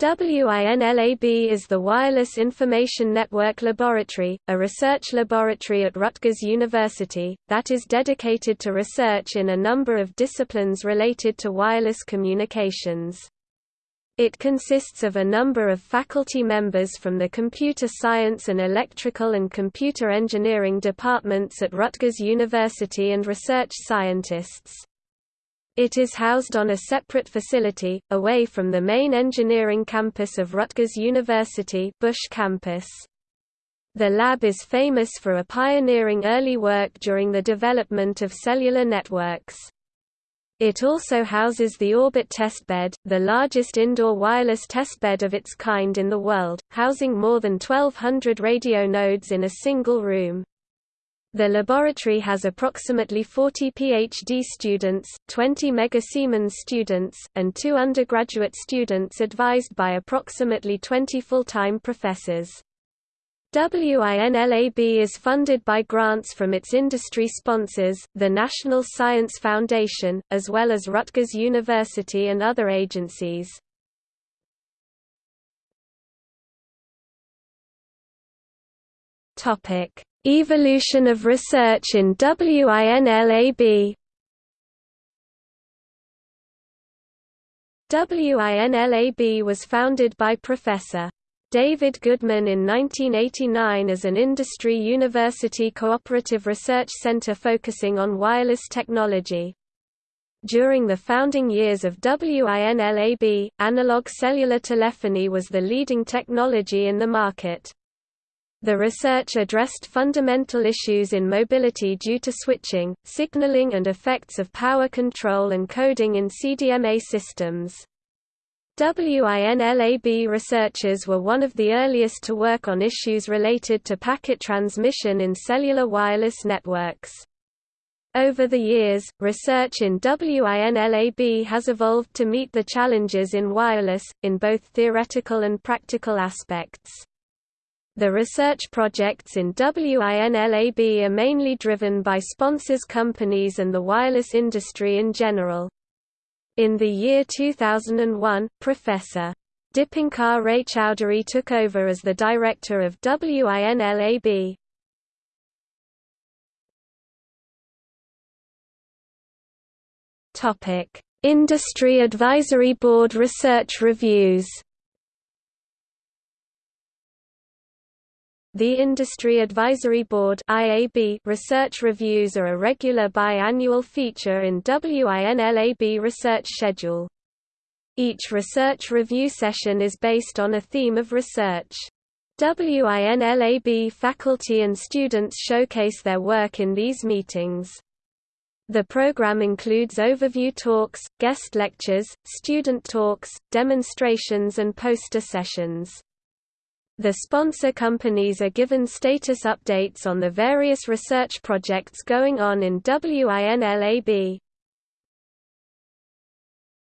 WINLAB is the Wireless Information Network Laboratory, a research laboratory at Rutgers University, that is dedicated to research in a number of disciplines related to wireless communications. It consists of a number of faculty members from the Computer Science and Electrical and Computer Engineering departments at Rutgers University and research scientists. It is housed on a separate facility, away from the main engineering campus of Rutgers University Busch campus. The lab is famous for a pioneering early work during the development of cellular networks. It also houses the Orbit testbed, the largest indoor wireless testbed of its kind in the world, housing more than 1,200 radio nodes in a single room. The laboratory has approximately 40 PhD students, 20 Siemens students, and two undergraduate students advised by approximately 20 full-time professors. WINLAB is funded by grants from its industry sponsors, the National Science Foundation, as well as Rutgers University and other agencies. Evolution of research in WINLAB WINLAB was founded by Professor. David Goodman in 1989 as an industry university cooperative research center focusing on wireless technology. During the founding years of WINLAB, analog cellular telephony was the leading technology in the market. The research addressed fundamental issues in mobility due to switching, signaling and effects of power control and coding in CDMA systems. WINLAB researchers were one of the earliest to work on issues related to packet transmission in cellular wireless networks. Over the years, research in WINLAB has evolved to meet the challenges in wireless, in both theoretical and practical aspects. The research projects in WINLAB are mainly driven by sponsors companies and the wireless industry in general. In the year 2001, Professor. Dipankar Raychaudhuri took over as the director of WINLAB. Industry Advisory Board research reviews The Industry Advisory Board research reviews are a regular biannual feature in WINLAB research schedule. Each research review session is based on a theme of research. WINLAB faculty and students showcase their work in these meetings. The program includes overview talks, guest lectures, student talks, demonstrations and poster sessions. The sponsor companies are given status updates on the various research projects going on in WINLAB.